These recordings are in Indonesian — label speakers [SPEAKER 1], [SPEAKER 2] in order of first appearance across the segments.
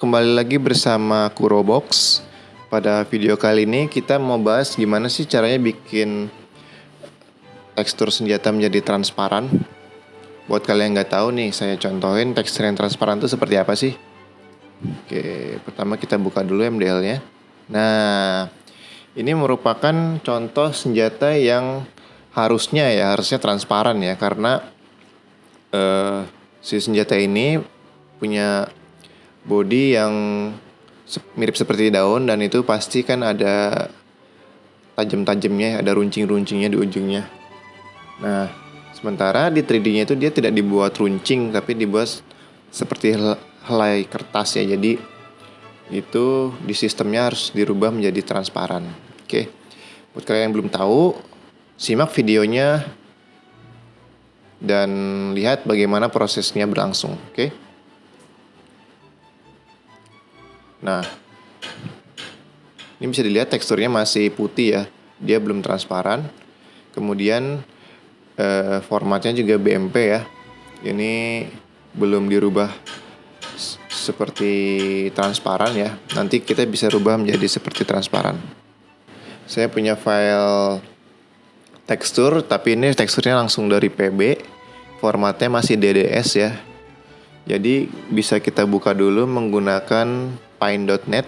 [SPEAKER 1] kembali lagi bersama Kurobox. Pada video kali ini kita mau bahas gimana sih caranya bikin tekstur senjata menjadi transparan. Buat kalian yang nggak tahu nih, saya contohin tekstur yang transparan itu seperti apa sih. Oke, pertama kita buka dulu MDL-nya. Nah, ini merupakan contoh senjata yang harusnya ya, harusnya transparan ya, karena uh, si senjata ini punya body yang mirip seperti daun dan itu pasti kan ada tajam-tajamnya, ada runcing-runcingnya di ujungnya. Nah, sementara di 3D-nya itu dia tidak dibuat runcing tapi dibuat seperti helai kertas ya. Jadi itu di sistemnya harus dirubah menjadi transparan. Oke. Buat kalian yang belum tahu, simak videonya dan lihat bagaimana prosesnya berlangsung, oke? Nah, ini bisa dilihat teksturnya masih putih ya, dia belum transparan. Kemudian eh, formatnya juga BMP ya, ini belum dirubah seperti transparan ya. Nanti kita bisa rubah menjadi seperti transparan. Saya punya file tekstur, tapi ini teksturnya langsung dari PB. Formatnya masih DDS ya. Jadi bisa kita buka dulu menggunakan pine.net.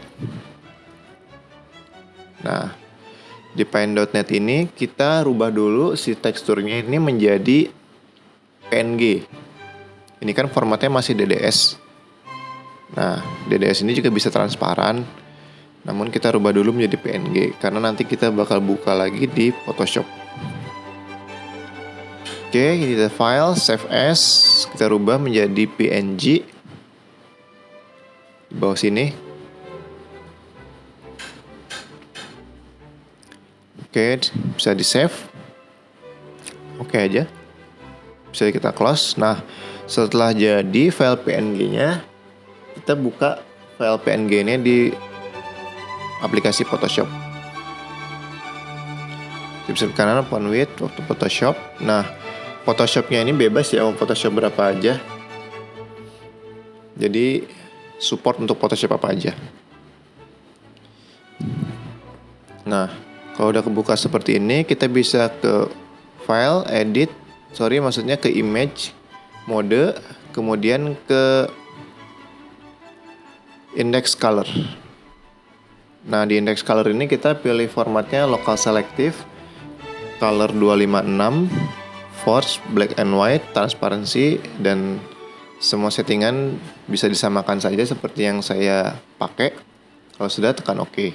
[SPEAKER 1] Nah, di pine.net ini kita rubah dulu si teksturnya ini menjadi PNG. Ini kan formatnya masih DDS. Nah, DDS ini juga bisa transparan. Namun kita rubah dulu menjadi PNG karena nanti kita bakal buka lagi di Photoshop. Oke, ini the file save as kita rubah menjadi PNG di bawah sini. Oke, bisa di save. Oke aja. Bisa kita close. Nah, setelah jadi file PNG-nya, kita buka file PNG-nya di aplikasi Photoshop. Bisa kanan open with waktu Photoshop. Nah, Photoshopnya ini bebas ya mau Photoshop berapa aja. Jadi support untuk Photoshop apa aja. Nah, kalau udah kebuka seperti ini, kita bisa ke file, edit, sorry maksudnya ke image, mode, kemudian ke index color. Nah, di index color ini kita pilih formatnya local selective, color 256, force, black and white, transparency, dan semua settingan bisa disamakan saja seperti yang saya pakai. Kalau sudah tekan OK.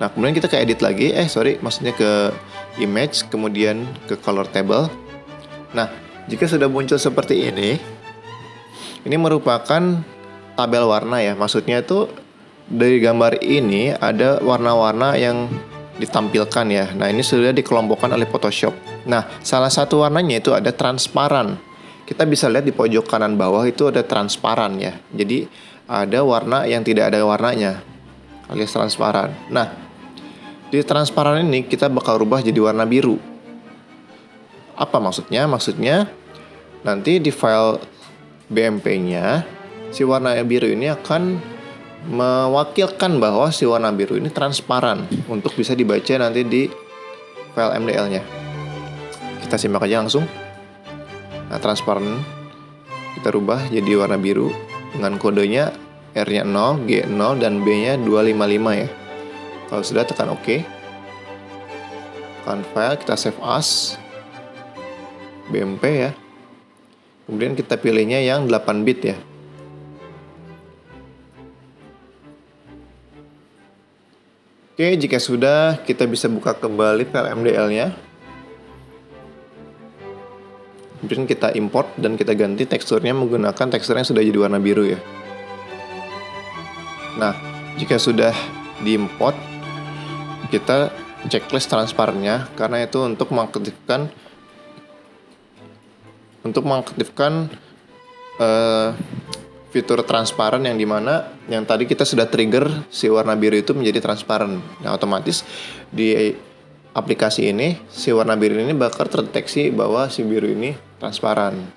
[SPEAKER 1] Nah, kemudian kita ke edit lagi. Eh, sorry, maksudnya ke image, kemudian ke color table. Nah, jika sudah muncul seperti ini, ini merupakan tabel warna ya. Maksudnya itu dari gambar ini ada warna-warna yang ditampilkan ya. Nah, ini sudah dikelompokkan oleh Photoshop. Nah, salah satu warnanya itu ada transparan kita bisa lihat di pojok kanan bawah itu ada transparan ya. Jadi ada warna yang tidak ada warnanya alias transparan. Nah, di transparan ini kita bakal rubah jadi warna biru. Apa maksudnya? Maksudnya nanti di file BMP-nya si warna biru ini akan mewakilkan bahwa si warna biru ini transparan untuk bisa dibaca nanti di file MDL-nya. Kita simak aja langsung. Nah, transparan kita rubah jadi warna biru dengan kodenya R-nya 0, G 0 dan B-nya 255 ya. Kalau sudah tekan OK. Tekan file, kita save as BMP ya. Kemudian kita pilihnya yang 8 bit ya. Oke, jika sudah, kita bisa buka kembali file MDL-nya. Kemudian kita import dan kita ganti teksturnya menggunakan tekstur yang sudah jadi warna biru ya. Nah, jika sudah diimport, kita checklist transparannya karena itu untuk mengaktifkan untuk mengaktifkan uh, fitur transparan yang di mana yang tadi kita sudah trigger si warna biru itu menjadi transparan. Nah, otomatis di aplikasi ini si warna biru ini bakal terdeteksi bahwa si biru ini transparan.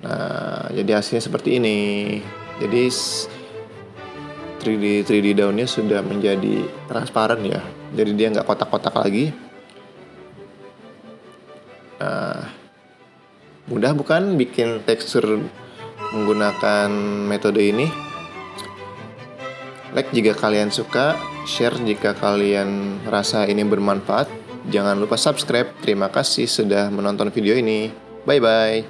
[SPEAKER 1] Nah, jadi hasilnya seperti ini. Jadi 3D 3D daunnya sudah menjadi transparan ya. Jadi dia nggak kotak-kotak lagi. Nah, mudah bukan bikin tekstur menggunakan metode ini? Like jika kalian suka, share jika kalian rasa ini bermanfaat. Jangan lupa subscribe. Terima kasih sudah menonton video ini. Bye bye.